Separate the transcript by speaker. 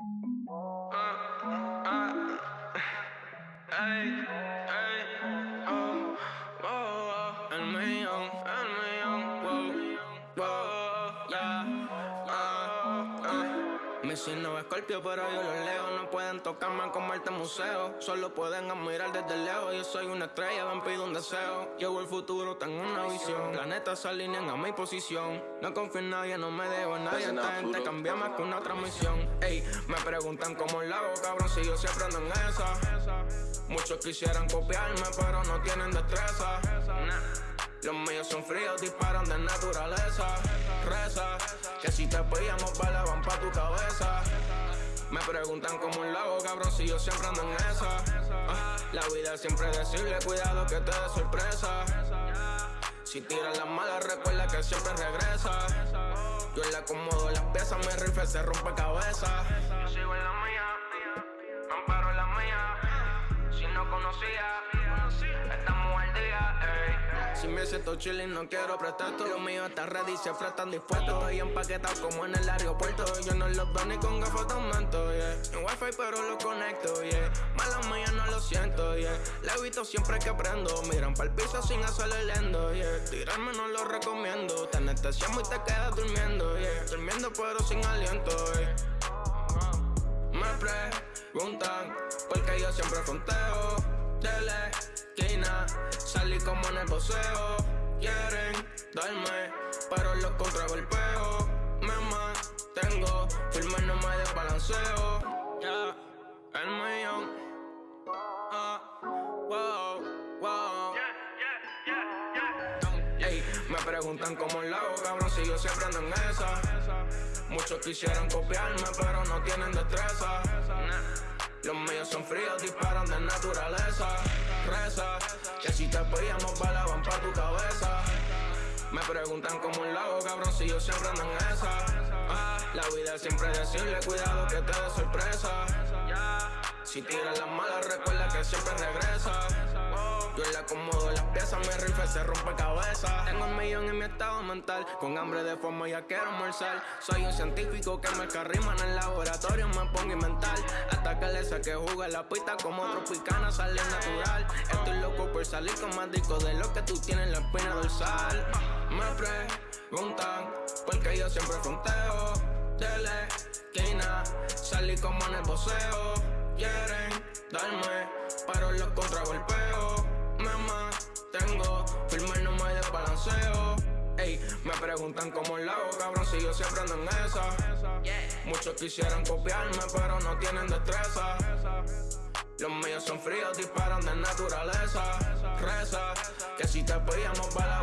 Speaker 1: Ah, ah, ey, Mi signo es escorpio, pero yo lo leo. No pueden tocarme como este museo. Solo pueden admirar desde lejos. Yo soy una estrella, ven pido un deseo. Llevo el futuro, tengo una visión. Planetas se alinean a mi posición. No confío en nadie, no me debo a nadie. Esta gente cambia más que una transmisión. Ey, me preguntan cómo lo hago, cabrón, si yo siempre ando en esa. Muchos quisieran copiarme, pero no tienen destreza. Los míos son fríos, disparan de naturaleza. Reza, que si te pillamos balas van pa' tu cabeza. Me preguntan cómo lo hago, cabrón, si yo siempre ando en esa. Ah, la vida siempre decirle, cuidado que te dé sorpresa. Si tiras las malas, recuerda que siempre regresa. Yo le acomodo las piezas, mi rifle se rompe cabeza. Yo sigo en la mía, no conocía, estamos al día, ey. Si me siento chilling, no quiero prestar todo. Lo mío está ready, siempre están dispuestos. Estoy empaquetado como en el aeropuerto. Yo no los veo ni con gafas de aumento, yeah. En wifi, pero lo conecto, yeah. Mala mía, no lo siento, yeah. La he visto siempre que aprendo. Miran pa'l piso sin hacerle lendo, yeah. Tirarme no lo recomiendo. Te anestesiamos y te quedas durmiendo, yeah. Durmiendo, pero sin aliento, yeah. Me qué siempre fronteo de la esquina. Salí como en el boxeo. Quieren darme, pero los contragolpeo. Me mantengo firme, no me desbalanceo. Ya, el millón. Ah, wow, wow. Me preguntan cómo lo hago, cabrón, si yo siempre ando en esa. Muchos quisieran copiarme, pero no tienen destreza. Los míos son fríos, disparan de naturaleza. Reza, que si te pillamos balas van pa' tu cabeza. Me preguntan cómo lo hago, cabrón, si yo siempre ando en esa. Ah, la vida siempre decirle, cuidado que te dé sorpresa. Si tiras las malas, recuerda que siempre regresa. Yo le acomodo las piezas, mi rifle se rompe cabeza. Tengo un millón en mi estado mental, con hambre de forma ya quiero almorzar. Soy un científico que me carrima en el laboratorio, me pongo inventar. Hasta que le saque jugo la pista como tropicana, sale natural. Estoy loco por salir con más discos de lo que tú tienes en la espina dorsal. Me preguntan por qué yo siempre fronteo de la esquina. Salí como en el boxeo. Quieren darme, pero los contragolpeo. Me mantengo firme, no me desbalanceo. Ey, me preguntan cómo lo hago, cabrón, si yo siempre ando en esa. Muchos quisieran copiarme, pero no tienen destreza. Los míos son fríos, disparan de naturaleza. Reza, que si te pillamos balas